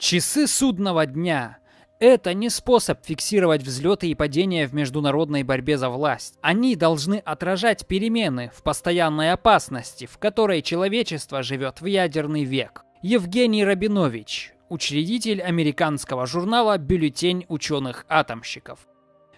Часы судного дня – это не способ фиксировать взлеты и падения в международной борьбе за власть. Они должны отражать перемены в постоянной опасности, в которой человечество живет в ядерный век. Евгений Рабинович, учредитель американского журнала «Бюллетень ученых-атомщиков».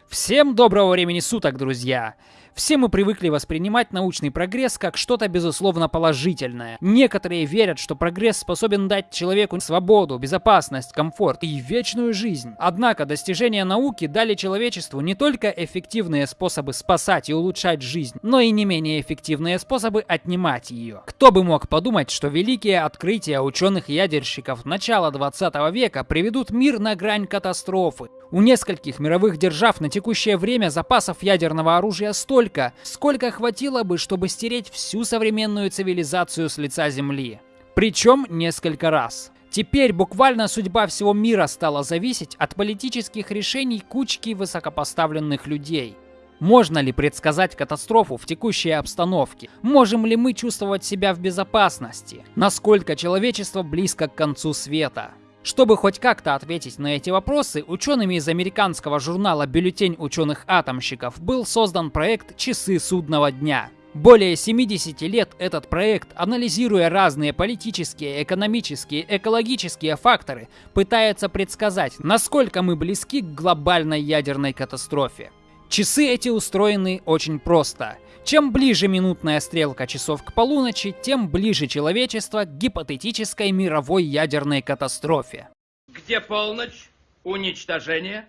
Всем доброго времени суток, друзья! Все мы привыкли воспринимать научный прогресс как что-то безусловно положительное. Некоторые верят, что прогресс способен дать человеку свободу, безопасность, комфорт и вечную жизнь. Однако достижения науки дали человечеству не только эффективные способы спасать и улучшать жизнь, но и не менее эффективные способы отнимать ее. Кто бы мог подумать, что великие открытия ученых-ядерщиков начала 20 века приведут мир на грань катастрофы. У нескольких мировых держав на текущее время запасов ядерного оружия столько, сколько хватило бы, чтобы стереть всю современную цивилизацию с лица Земли. Причем несколько раз. Теперь буквально судьба всего мира стала зависеть от политических решений кучки высокопоставленных людей. Можно ли предсказать катастрофу в текущей обстановке? Можем ли мы чувствовать себя в безопасности? Насколько человечество близко к концу света? Чтобы хоть как-то ответить на эти вопросы, учеными из американского журнала «Бюллетень ученых-атомщиков» был создан проект «Часы судного дня». Более 70 лет этот проект, анализируя разные политические, экономические, экологические факторы, пытается предсказать, насколько мы близки к глобальной ядерной катастрофе. Часы эти устроены очень просто. Чем ближе минутная стрелка часов к полуночи, тем ближе человечество к гипотетической мировой ядерной катастрофе. Где полночь? Уничтожение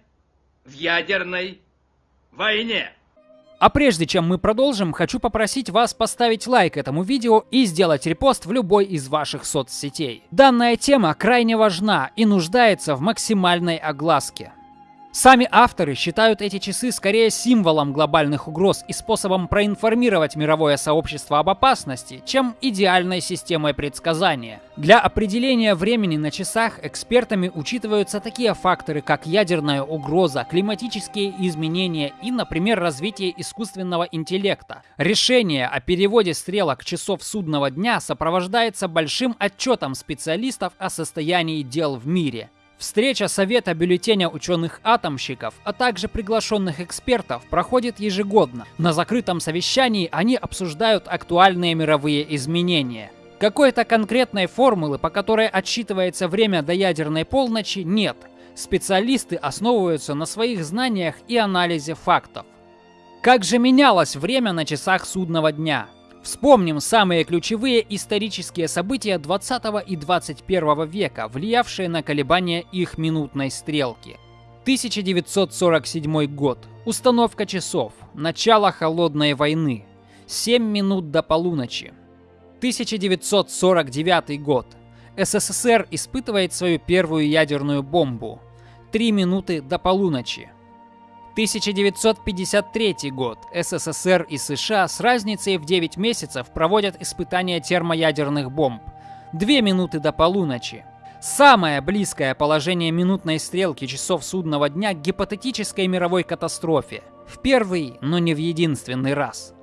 в ядерной войне. А прежде чем мы продолжим, хочу попросить вас поставить лайк этому видео и сделать репост в любой из ваших соцсетей. Данная тема крайне важна и нуждается в максимальной огласке. Сами авторы считают эти часы скорее символом глобальных угроз и способом проинформировать мировое сообщество об опасности, чем идеальной системой предсказания. Для определения времени на часах экспертами учитываются такие факторы, как ядерная угроза, климатические изменения и, например, развитие искусственного интеллекта. Решение о переводе стрелок часов судного дня сопровождается большим отчетом специалистов о состоянии дел в мире. Встреча Совета бюллетеня ученых-атомщиков, а также приглашенных экспертов проходит ежегодно. На закрытом совещании они обсуждают актуальные мировые изменения. Какой-то конкретной формулы, по которой отсчитывается время до ядерной полночи, нет. Специалисты основываются на своих знаниях и анализе фактов. Как же менялось время на часах судного дня? Вспомним самые ключевые исторические события 20 и 21 века, влиявшие на колебания их минутной стрелки. 1947 год. Установка часов. Начало холодной войны. 7 минут до полуночи. 1949 год. СССР испытывает свою первую ядерную бомбу. 3 минуты до полуночи. 1953 год. СССР и США с разницей в 9 месяцев проводят испытания термоядерных бомб. Две минуты до полуночи. Самое близкое положение минутной стрелки часов судного дня к гипотетической мировой катастрофе. В первый, но не в единственный раз.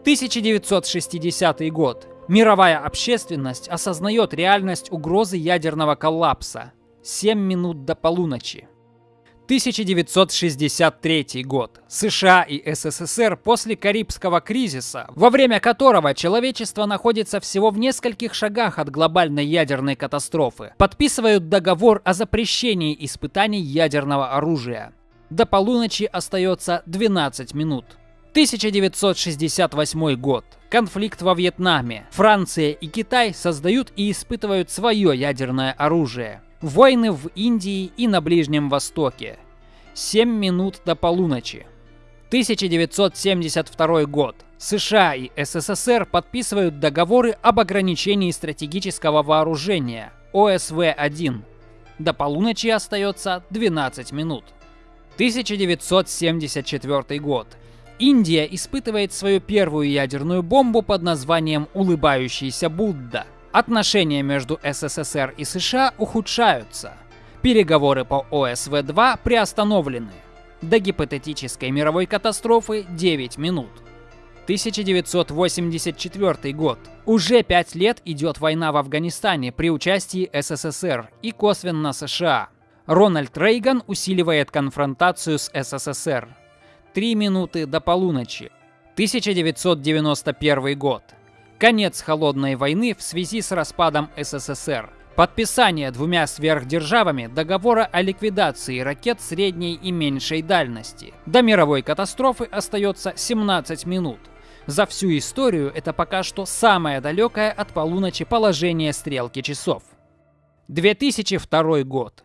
1960 год. Мировая общественность осознает реальность угрозы ядерного коллапса. 7 минут до полуночи. 1963 год. США и СССР после Карибского кризиса, во время которого человечество находится всего в нескольких шагах от глобальной ядерной катастрофы, подписывают договор о запрещении испытаний ядерного оружия. До полуночи остается 12 минут. 1968 год. Конфликт во Вьетнаме. Франция и Китай создают и испытывают свое ядерное оружие. Войны в Индии и на Ближнем Востоке. 7 минут до полуночи. 1972 год. США и СССР подписывают договоры об ограничении стратегического вооружения ОСВ-1. До полуночи остается 12 минут. 1974 год. Индия испытывает свою первую ядерную бомбу под названием «Улыбающийся Будда». Отношения между СССР и США ухудшаются. Переговоры по ОСВ-2 приостановлены. До гипотетической мировой катастрофы 9 минут. 1984 год. Уже пять лет идет война в Афганистане при участии СССР и косвенно США. Рональд Рейган усиливает конфронтацию с СССР. Три минуты до полуночи. 1991 год. Конец холодной войны в связи с распадом СССР. Подписание двумя сверхдержавами договора о ликвидации ракет средней и меньшей дальности. До мировой катастрофы остается 17 минут. За всю историю это пока что самое далекое от полуночи положение стрелки часов. 2002 год.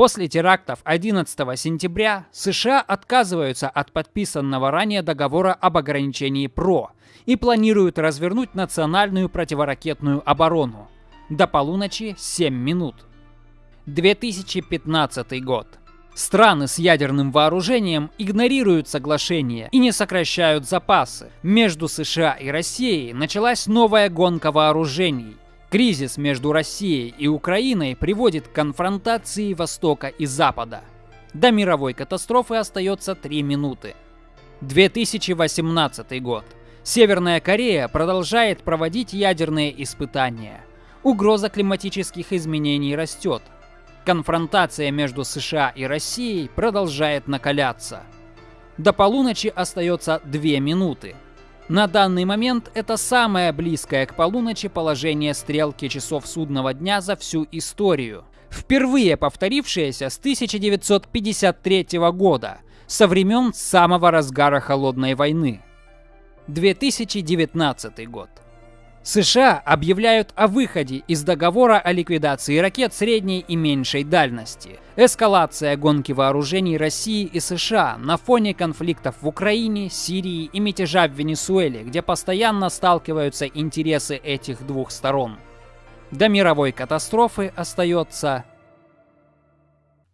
После терактов 11 сентября США отказываются от подписанного ранее договора об ограничении ПРО и планируют развернуть национальную противоракетную оборону. До полуночи 7 минут. 2015 год. Страны с ядерным вооружением игнорируют соглашение и не сокращают запасы. Между США и Россией началась новая гонка вооружений. Кризис между Россией и Украиной приводит к конфронтации Востока и Запада. До мировой катастрофы остается 3 минуты. 2018 год. Северная Корея продолжает проводить ядерные испытания. Угроза климатических изменений растет. Конфронтация между США и Россией продолжает накаляться. До полуночи остается 2 минуты. На данный момент это самое близкое к полуночи положение стрелки часов судного дня за всю историю. Впервые повторившееся с 1953 года, со времен самого разгара Холодной войны. 2019 год. США объявляют о выходе из договора о ликвидации ракет средней и меньшей дальности. Эскалация гонки вооружений России и США на фоне конфликтов в Украине, Сирии и мятежа в Венесуэле, где постоянно сталкиваются интересы этих двух сторон. До мировой катастрофы остается...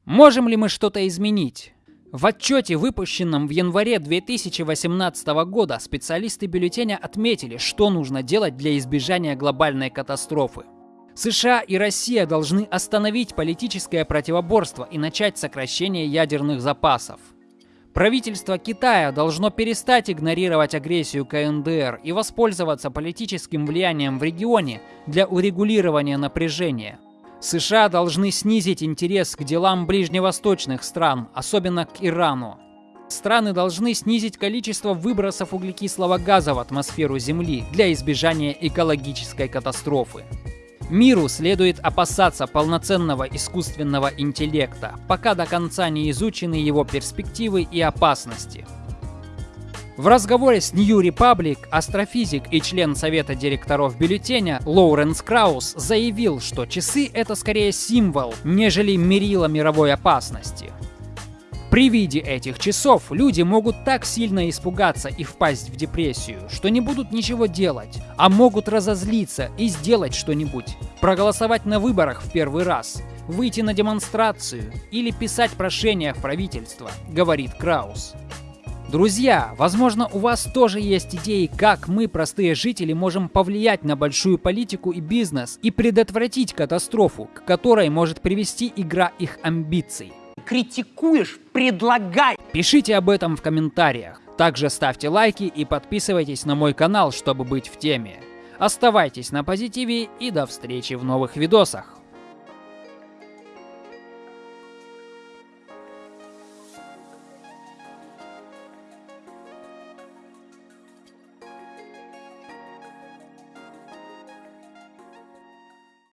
Можем ли мы что-то изменить? В отчете, выпущенном в январе 2018 года, специалисты бюллетеня отметили, что нужно делать для избежания глобальной катастрофы. США и Россия должны остановить политическое противоборство и начать сокращение ядерных запасов. Правительство Китая должно перестать игнорировать агрессию КНДР и воспользоваться политическим влиянием в регионе для урегулирования напряжения. США должны снизить интерес к делам ближневосточных стран, особенно к Ирану. Страны должны снизить количество выбросов углекислого газа в атмосферу Земли для избежания экологической катастрофы. Миру следует опасаться полноценного искусственного интеллекта, пока до конца не изучены его перспективы и опасности. В разговоре с New Republic астрофизик и член совета директоров бюллетеня Лоуренс Краус заявил, что часы — это скорее символ, нежели мерило мировой опасности. При виде этих часов люди могут так сильно испугаться и впасть в депрессию, что не будут ничего делать, а могут разозлиться и сделать что-нибудь, проголосовать на выборах в первый раз, выйти на демонстрацию или писать прошение в правительство, говорит Краус. Друзья, возможно у вас тоже есть идеи, как мы, простые жители, можем повлиять на большую политику и бизнес и предотвратить катастрофу, к которой может привести игра их амбиций. Критикуешь, предлагай. Пишите об этом в комментариях. Также ставьте лайки и подписывайтесь на мой канал, чтобы быть в теме. Оставайтесь на позитиве и до встречи в новых видосах.